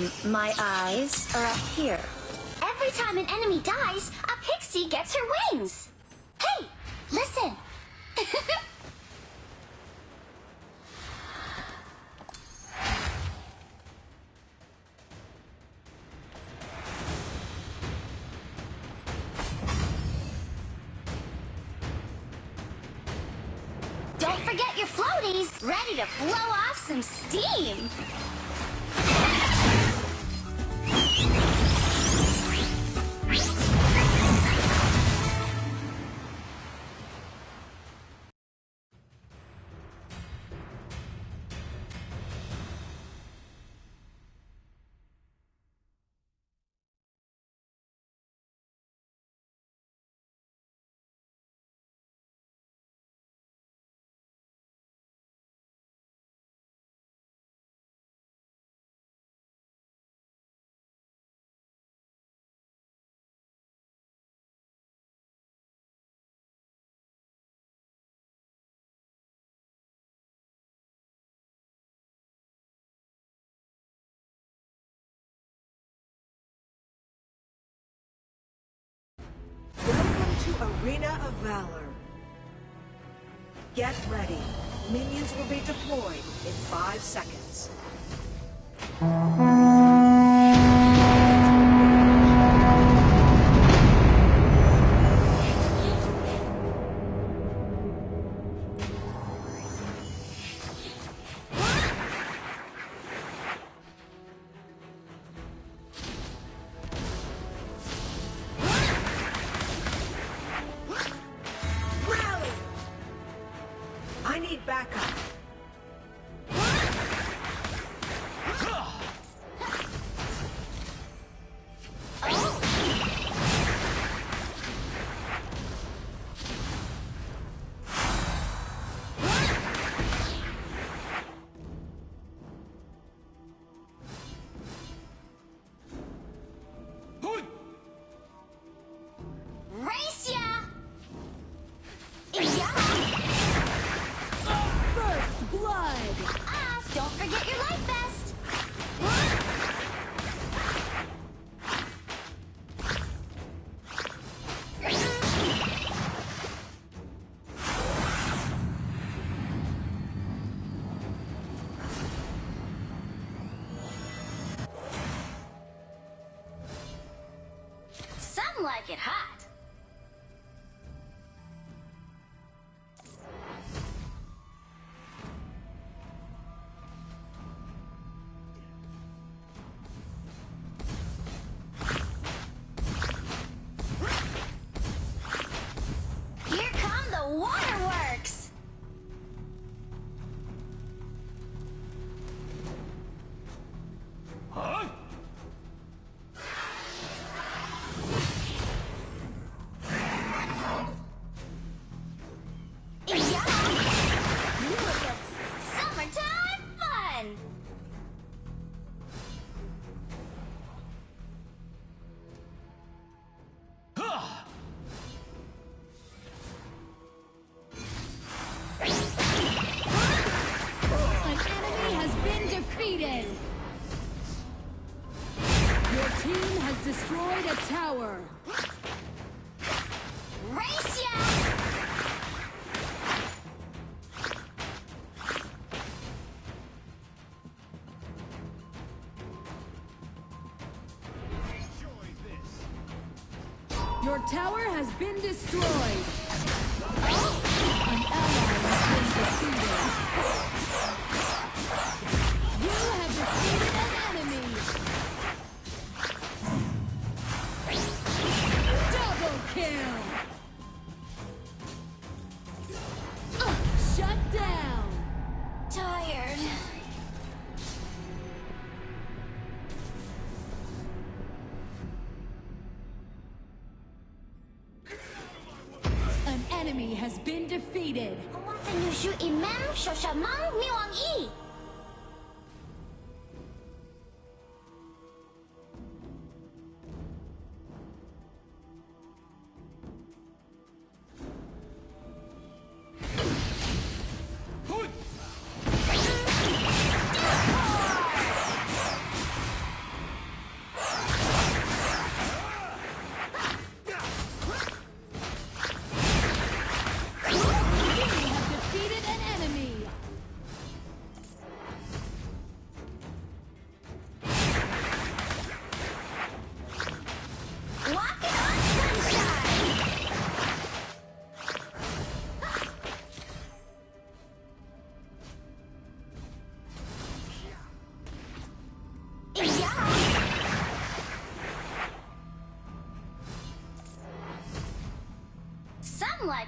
Um, my eyes are up here. Every time an enemy dies, a pixie gets her wings. Hey, listen. Don't forget your floaties, ready to blow off some steam. Arena of Valor. Get ready. Minions will be deployed in five seconds. Like it hot. Your tower has been destroyed! An ally has been defeated! enemy has been defeated! 我的女婿 Imam 说什么灭亡意？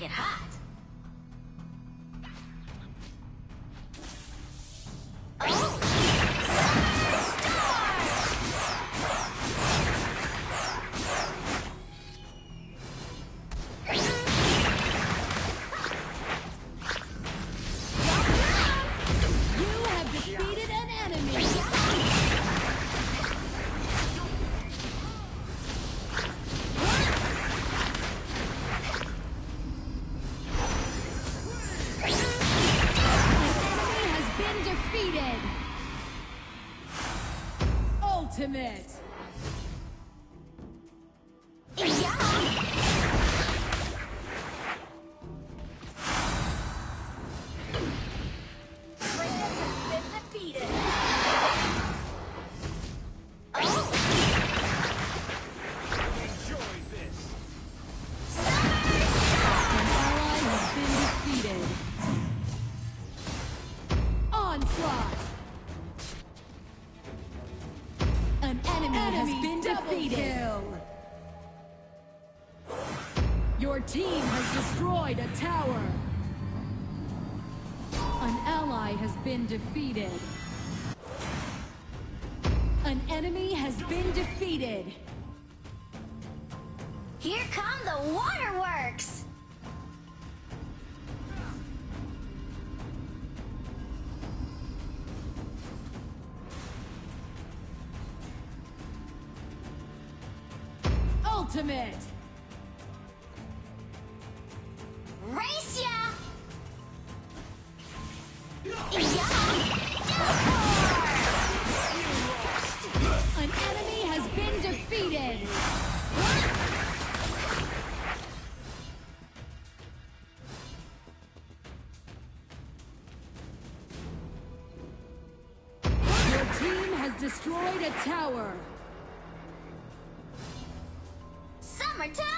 Rocket High. defeated. An enemy has been defeated. Here come the waterworks! Ultimate! team has destroyed a tower. Summertime.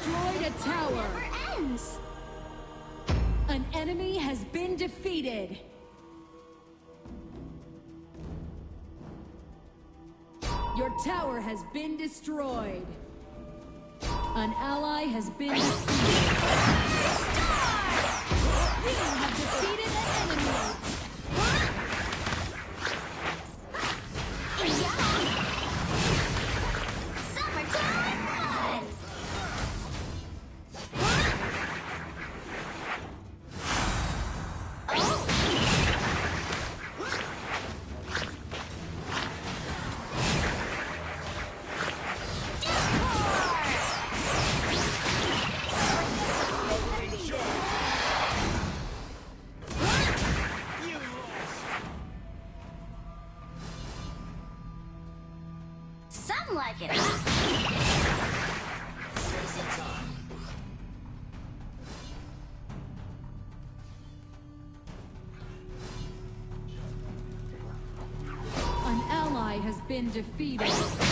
destroyed a tower. Never ends. An enemy has been defeated. Your tower has been destroyed. An ally has been defeated. You have defeated an enemy. Like it. An ally has been defeated.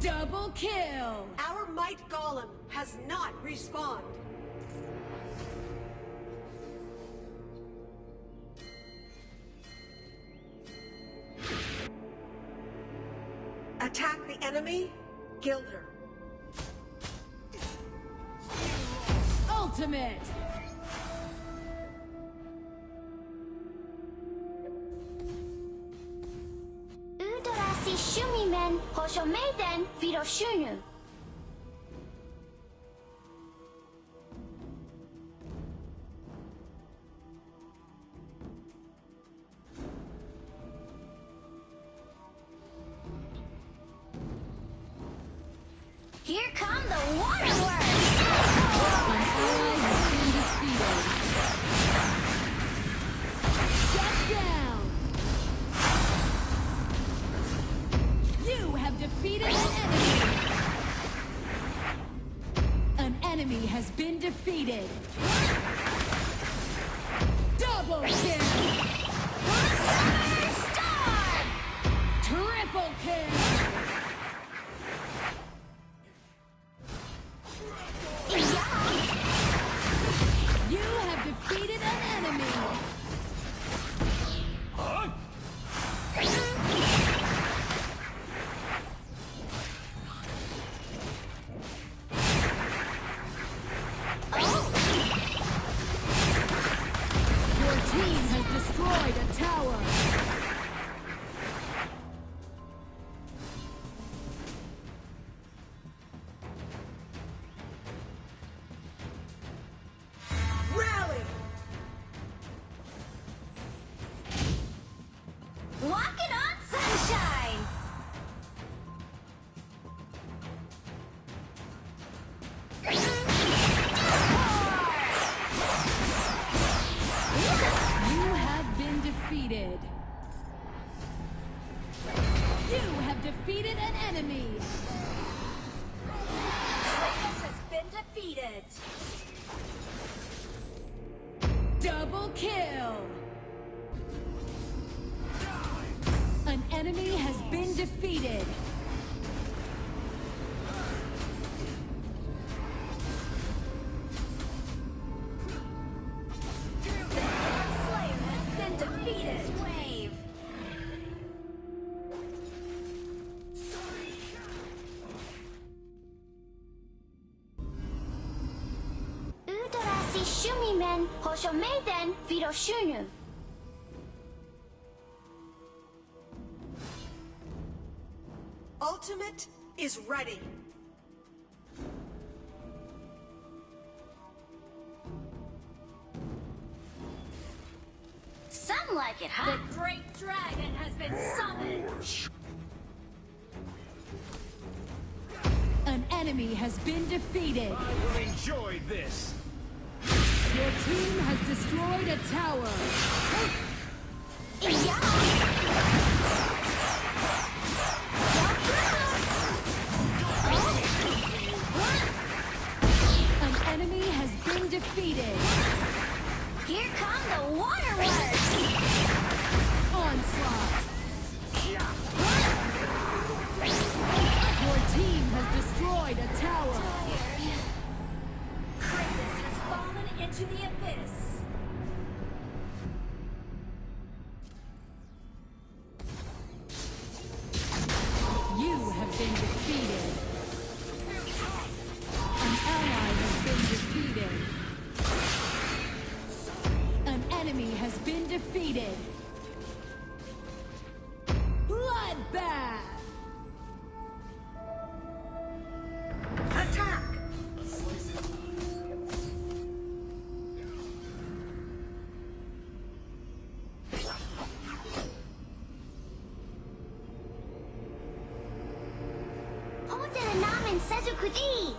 Double kill. Our Might Golem has not respawned. Attack the enemy, Gilder. Ultimate. Shumimen Hoshomeiden Viroshunu. Here come the waterworks! Defeated. Double kill. Star! Triple kill. Defeated. Shumimen Hoshomeiden Viroshunu. Like it, huh? The great dragon has been summoned. An enemy has been defeated. I will enjoy this. Your team has destroyed a tower. Yeah! An enemy has been defeated. Come the waterworks! 土地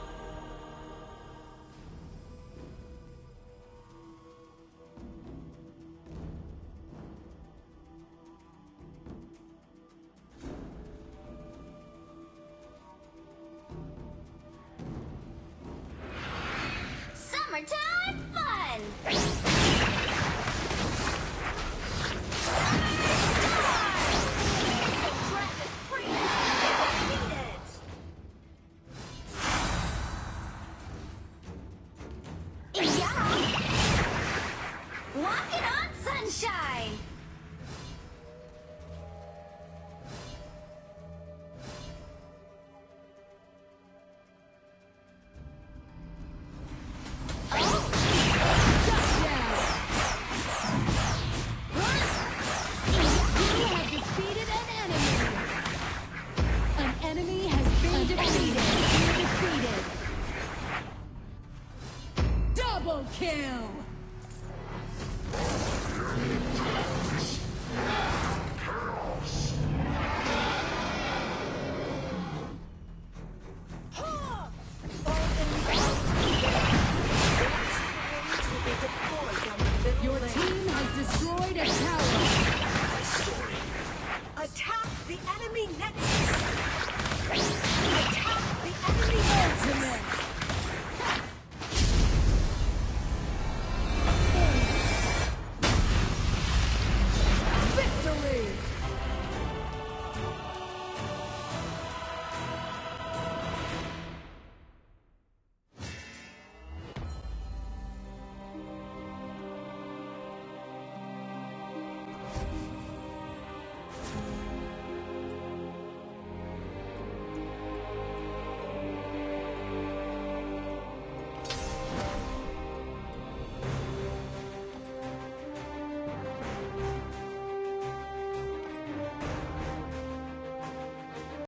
kill.